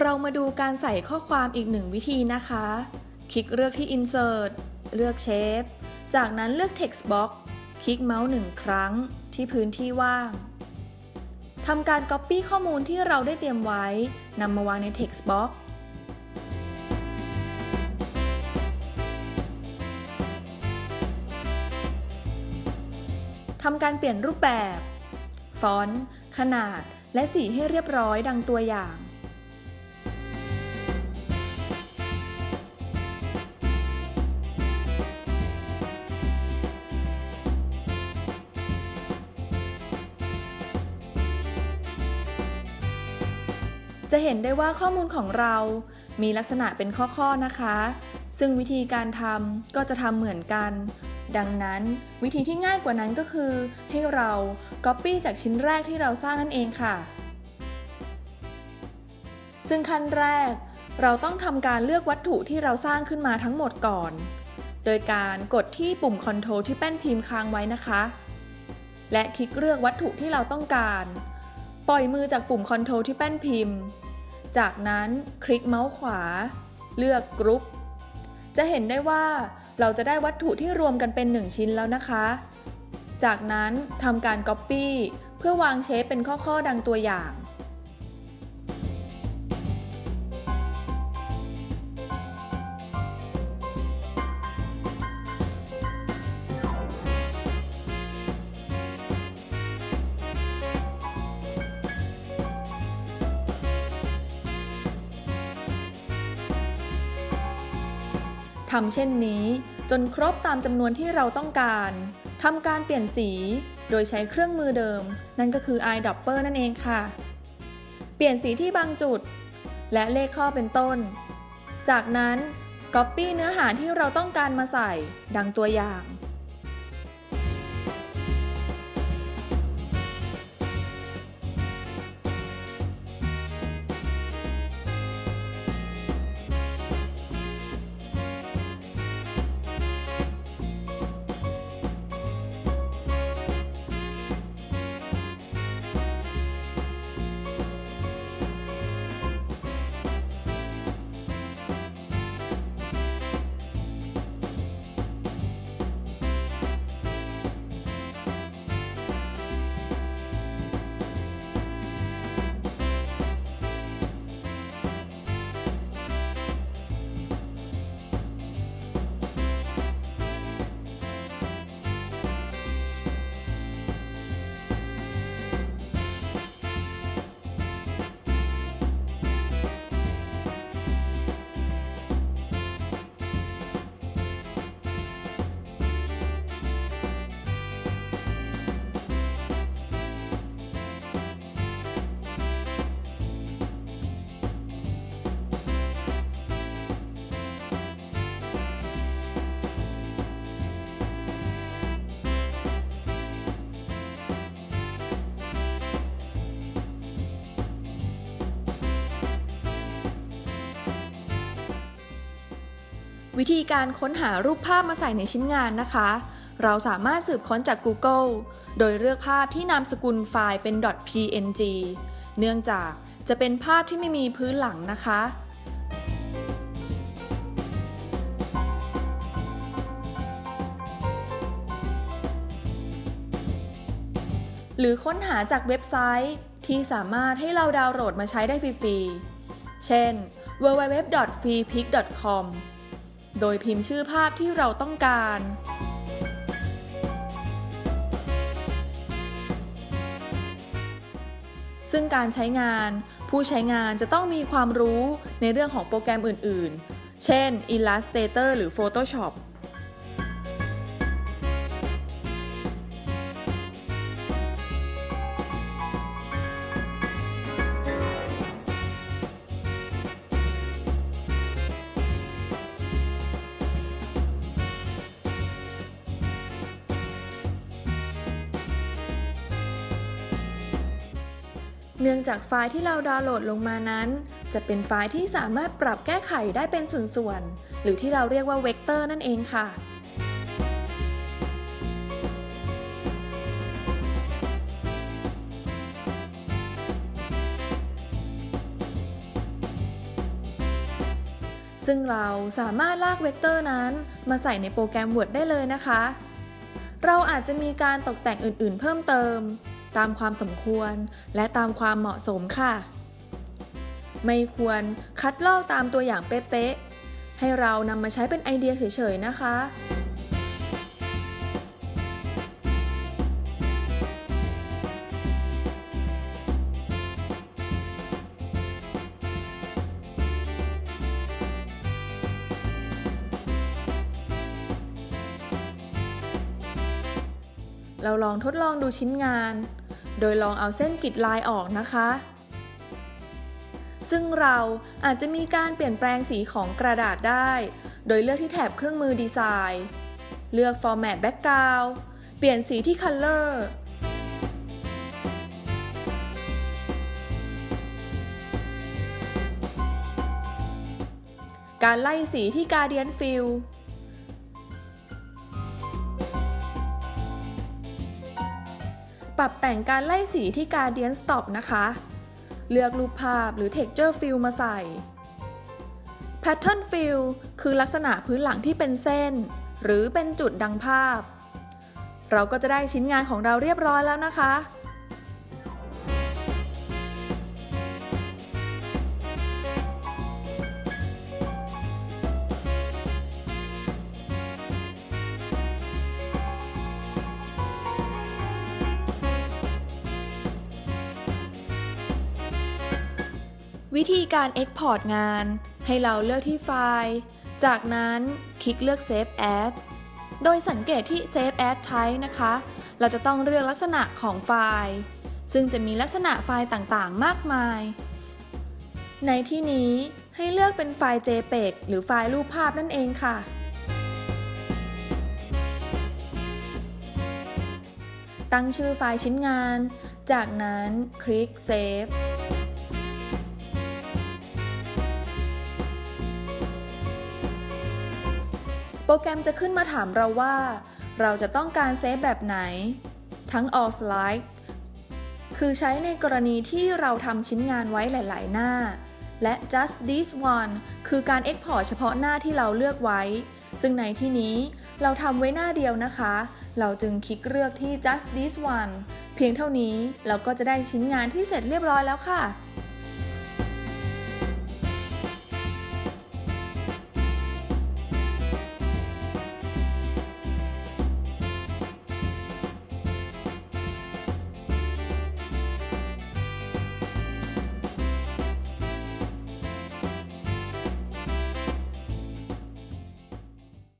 เรามาดูการใส่ข้อความอีกหนึ่งวิธีนะคะ คลิกเลือกที่ Insert เลือก Shape จากนั้นเลือก Text Box คลิกเมาส์หนึ่งครั้งที่พื้นที่ว่างทำการ Copy ข้อมูลที่เราได้เตรียมไว้นำมาวางใน Text Box ทำการเปลี่ยนรูปแบบ ฟอนต์ ขนาด และสีให้เรียบร้อยดังตัวอย่าง จะเห็นได้ว่าข้อมูลของเรามีลักษณะเป็นข้อๆนะคะ ซึ่งวิธีการทำก็จะทำเหมือนกัน ดังนั้นวิธีที่ง่ายกว่านั้นก็คือ ให้เรา Copy จากชิ้นแรกที่เราสร้างนั่นเองค่ะ ซึ่งขั้นแรก เราต้องทำการเลือกวัตถุที่เราสร้างขึ้นมาทั้งหมดก่อน โดยการกดที่ปุ่ม Ctrl ที่แป้นพิมพ์ค้างไว้นะคะ และคลิกเลือกวัตถุที่เราต้องการ ปล่อยมือจากปุ่ม Ctrl ที่แป้นพิมพ์ จากนั้นคลิกเมาส์ขวา เลือกกรุ๊ป จะเห็นได้ว่าเราจะได้วัตถุที่รวมกันเป็น 1 ชิ้นแล้วนะคะ จากนั้นทำการ Copy เพื่อวางเชฟเป็นข้อๆดังตัวอย่าง ทำเช่นนี้จนครบตามจำนวนที่เราต้องการทำการเปลี่ยนสี โดยใช้เครื่องมือเดิม นั่นก็คือ eyedropper นั่นเองค่ะ เปลี่ยนสีที่บางจุด และเลขข้อเป็นต้น จากนั้น Copy เนื้อหาที่เราต้องการมาใส่ ดังตัวอย่าง วิธีการค้นหารูปภาพมาใส่ในชิ้นงานนะคะ เราสามารถสืบค้นจาก Google โดยเลือกภาพที่นามสกุลไฟล์เป็น .png เนื่องจากจะเป็นภาพที่ไม่มีพื้นหลังนะคะ หรือค้นหาจากเว็บไซต์ที่สามารถให้เราดาวน์โหลดมาใช้ได้ฟรีๆ เช่น www.freepik.com โดยพิมพ์ชื่อภาพที่เราต้องการ ซึ่งการใช้งาน ผู้ใช้งานจะต้องมีความรู้ในเรื่องของโปรแกรมอื่น ๆ เช่น Illustrator หรือ Photoshop เนื่องจากไฟล์ที่เราดาวน์โหลดลงมานั้น จะเป็นไฟล์ที่สามารถปรับแก้ไขได้เป็นส่วนๆ หรือที่เราเรียกว่าเวกเตอร์นั่นเองค่ะซึ่งเราสามารถลากเวกเตอร์นั้นมาใส่ในโปรแกรม Word ได้เลยนะคะ เราอาจจะมีการตกแต่งอื่นๆ เพิ่มเติม ตามความสมควร และตามความเหมาะสมค่ะ ไม่ควรคัดลอกตามตัวอย่างเป๊ะๆ ให้เรานำมาใช้เป็นไอเดียเฉยๆ นะคะเราลองทดลองดูชิ้นงาน ดยลองเอาเส้นกริดลายออกนะคะ ซึ่งเราอาจจะมีการเปลี่ยนแปลงสีของกระดาษได้ โดยเลือกที่แถบเครื่องมือดีไซน์ เลือก Format Background เปลี่ยนสีที่ Color การไล่สีที่ Guardian Fill ปรับแต่งการไล่สีที่ Guardian Stop นะคะ เลือกรูปภาพหรือ Texture Fill มาใส่ Pattern Fill คือลักษณะพื้นหลังที่เป็นเส้น หรือเป็นจุดดังภาพ เราก็จะได้ชิ้นงานของเราเรียบร้อยแล้วนะคะ วิธีการ Export งาน ให้เราเลือกที่ไฟล์ จากนั้นคลิกเลือก Save As โดยสังเกตที่ Save As Type นะคะ เราจะต้องเลือกลักษณะของไฟล์ ซึ่งจะมีลักษณะไฟล์ต่างๆ มากมาย ในที่นี้ให้เลือกเป็นไฟล์ JPEG หรือไฟล์รูปภาพนั่นเองค่ะตั้งชื่อไฟล์ชิ้นงาน จากนั้นคลิก Save โปรแกรมจะขึ้นมาถามเราว่า เราจะต้องการเซฟแบบไหน ทั้ง all slide คือใช้ในกรณีที่เราทำชิ้นงานไว้หลาย ๆ หน้า และ just this one คือการ export เฉพาะหน้าที่เราเลือกไว้ ซึ่งในที่นี้เราทำไว้หน้าเดียวนะคะ เราจึงคลิกเลือกที่ just this one เพียงเท่านี้เราก็จะได้ชิ้นงานที่เสร็จเรียบร้อยแล้วค่ะ